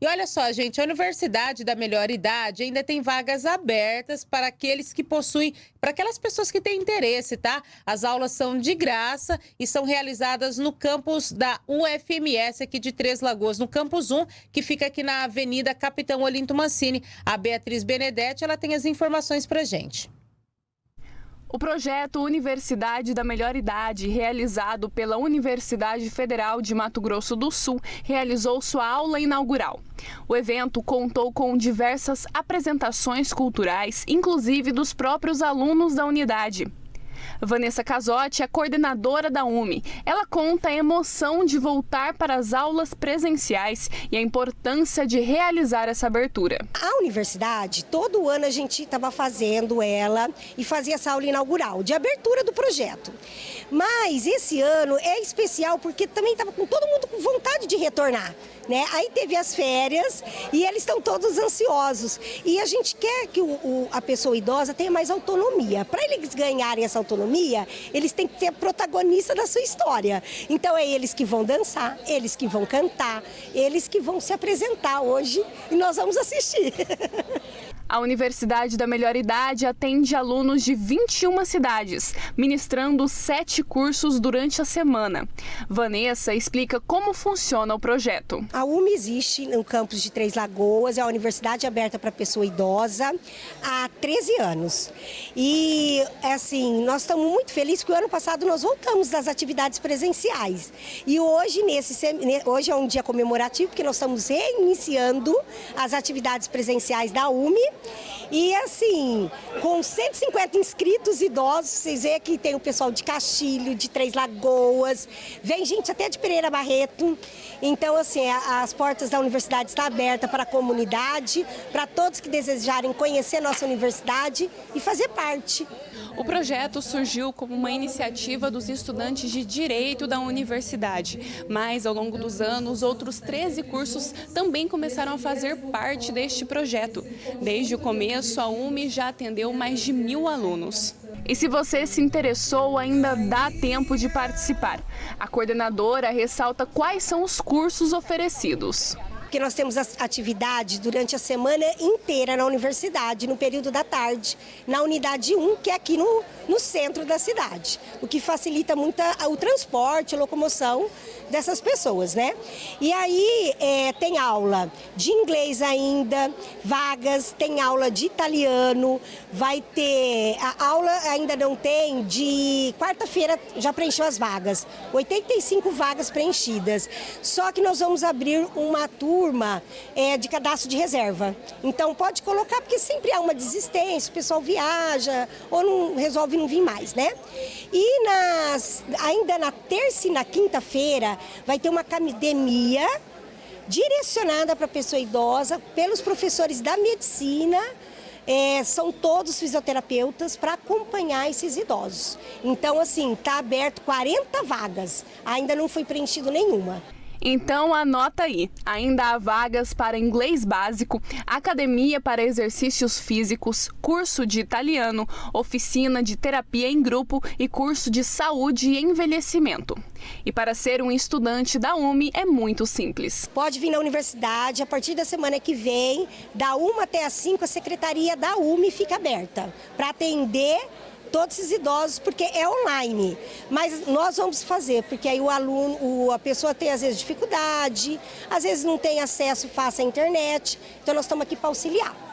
E olha só, gente, a Universidade da Melhor Idade ainda tem vagas abertas para aqueles que possuem, para aquelas pessoas que têm interesse, tá? As aulas são de graça e são realizadas no campus da UFMS aqui de Três Lagoas, no campus 1, que fica aqui na Avenida Capitão Olinto Mancini. A Beatriz Benedetti, ela tem as informações para gente. O projeto Universidade da Melhor Idade, realizado pela Universidade Federal de Mato Grosso do Sul, realizou sua aula inaugural. O evento contou com diversas apresentações culturais, inclusive dos próprios alunos da unidade. Vanessa Casotti é coordenadora da UME. Ela conta a emoção de voltar para as aulas presenciais e a importância de realizar essa abertura. A universidade, todo ano a gente estava fazendo ela e fazia essa aula inaugural, de abertura do projeto. Mas esse ano é especial porque também estava com todo mundo com vontade de retornar. Né? Aí teve as férias e eles estão todos ansiosos. E a gente quer que o, o, a pessoa idosa tenha mais autonomia. Para eles ganharem essa autonomia, eles têm que ser protagonista da sua história. Então é eles que vão dançar, eles que vão cantar, eles que vão se apresentar hoje e nós vamos assistir. A Universidade da Melhor Idade atende alunos de 21 cidades, ministrando sete cursos durante a semana. Vanessa explica como funciona o projeto. A UME existe no campus de Três Lagoas, é a universidade aberta para pessoa idosa há 13 anos. E, assim, nós estamos muito felizes que o ano passado nós voltamos das atividades presenciais. E hoje, nesse, hoje é um dia comemorativo, porque nós estamos reiniciando as atividades presenciais da UME e assim, com 150 inscritos idosos, vocês veem que tem o pessoal de Castilho, de Três Lagoas, vem gente até de Pereira Barreto. Então, assim, as portas da universidade estão abertas para a comunidade, para todos que desejarem conhecer nossa universidade e fazer parte. O projeto surgiu como uma iniciativa dos estudantes de Direito da universidade, mas ao longo dos anos, outros 13 cursos também começaram a fazer parte deste projeto. Desde o começo, a UME já atendeu mais de mil alunos. E se você se interessou, ainda dá tempo de participar. A coordenadora ressalta quais são os cursos oferecidos porque nós temos atividade durante a semana inteira na universidade, no período da tarde, na unidade 1, que é aqui no, no centro da cidade, o que facilita muito o transporte, a locomoção dessas pessoas, né? E aí é, tem aula de inglês ainda, vagas, tem aula de italiano, vai ter, a aula ainda não tem, de quarta-feira já preencheu as vagas, 85 vagas preenchidas, só que nós vamos abrir uma turma é, de cadastro de reserva, então pode colocar, porque sempre há uma desistência, o pessoal viaja ou não resolve não vir mais, né? E nas, ainda na terça e na quinta-feira, vai ter uma academia direcionada para a pessoa idosa pelos professores da medicina, é, são todos fisioterapeutas para acompanhar esses idosos. Então, assim, está aberto 40 vagas, ainda não foi preenchido nenhuma. Então anota aí, ainda há vagas para inglês básico, academia para exercícios físicos, curso de italiano, oficina de terapia em grupo e curso de saúde e envelhecimento. E para ser um estudante da UME é muito simples. Pode vir na universidade, a partir da semana que vem, da 1 até as 5, a secretaria da UME fica aberta para atender todos esses idosos, porque é online. Mas nós vamos fazer, porque aí o aluno, a pessoa tem às vezes dificuldade, às vezes não tem acesso fácil à internet, então nós estamos aqui para auxiliar.